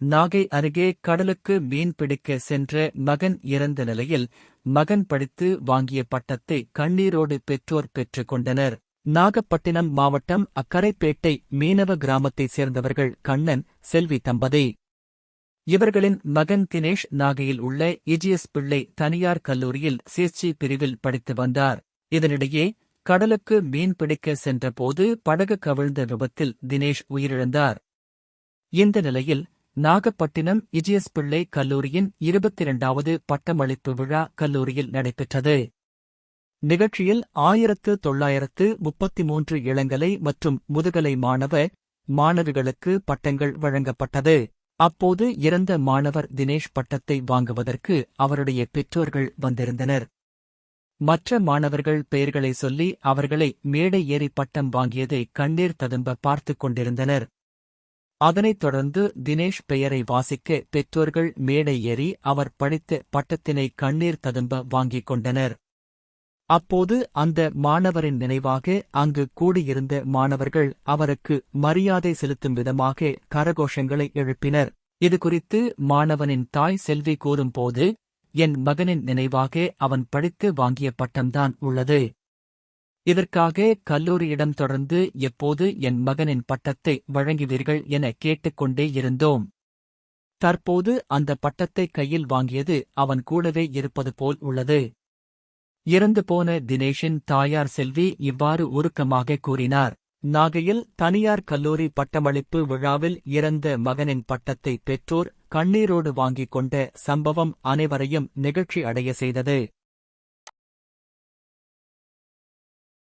நாகை அருகே கடலுக்கு மீன் பிடிக்க சென்ற மகன் இறந்த நிலையில் மகன் படித்து வாங்கிய பட்டத்தை கண்ணீரோடு பெற்றோர் பெற்றுக் கொண்டனர். நாகப்பட்டினம் மாவட்டம் அக்கரைப்பேட்டை மீனவ கிராமத்தைச் சேர்ந்தவர்கள் கண்ணன் செல்வி தம்பதி. இவர்களின் மகன் தினேஷ் நாகையில் உள்ள இஜிஎஸ் பிள்ளை தனியார் கல்லூரியில் சிஎஸ்சி பிரிவில் படித்து வந்தார். இதனிடையே கடலுக்கு மீன் பிடிக்க சென்றபோது படகு கவிழ்ந்த விபத்தில் தினேஷ் உயிரிழந்தார். இந்த நிலையில் நாகப்பட்டினம் இஜிஎஸ் பிள்ளை கல்லூரியின் இருபத்தி இரண்டாவது பட்டமளிப்பு விழா கல்லூரியில் நடைபெற்றது. நிகழ்ச்சியில் ஆயிரத்து தொள்ளாயிரத்து முப்பத்தி மூன்று இளங்கலை மற்றும் முதுகலை மாணவ மாணவிகளுக்கு பட்டங்கள் வழங்கப்பட்டது. அப்போது இறந்த மாணவர் தினேஷ் பட்டத்தை வாங்குவதற்கு அவருடைய பெற்றோர்கள் வந்திருந்தனர். மற்ற மாணவர்கள் பெயர்களை சொல்லி அவர்களை மேடை ஏறி பட்டம் வாங்கியதை கண்ணீர் ததும்ப பார்த்துக் கொண்டிருந்தனர். அதனைத் தொடர்ந்து தினேஷ் பெயரை வாசிக்க பெற்றோர்கள் மேடை ஏறி அவர் படித்த பட்டத்தினை கண்ணீர் ததும்ப வாங்கிக் கொண்டனர். அப்போது அந்த மாணவரின் நினைவாக அங்கு கூடியிருந்த மாணவர்கள் அவருக்கு மரியாதை செலுத்தும் விதமாக கரகோஷங்களை எழுப்பினர். இதுகுறித்து மாணவனின் தாய் செல்வி கூறும்போது என் மகனின் நினைவாக அவன் படித்து வாங்கிய பட்டம்தான் உள்ளது. இதற்காக கல்லூரியிடம் தொடர்ந்து எப்போது என் மகனின் பட்டத்தை வழங்குவீர்கள் என கேட்டுக்கொண்டே இருந்தோம். தற்போது அந்த பட்டத்தை கையில் வாங்கியது அவன் கூடவே இருப்பது போல் உள்ளது. இறந்து போன தினேஷின் தாயார் செல்வி இவ்வாறு உருக்கமாக கூறினார். நாகையில் தனியார் கல்லூரி பட்டமளிப்பு விழாவில் இறந்த மகனின் பட்டத்தை பெற்றோர் கண்ணீரோடு வாங்கிக் கொண்ட சம்பவம் அனைவரையும் நெகிழ்ச்சி அடைய செய்தது.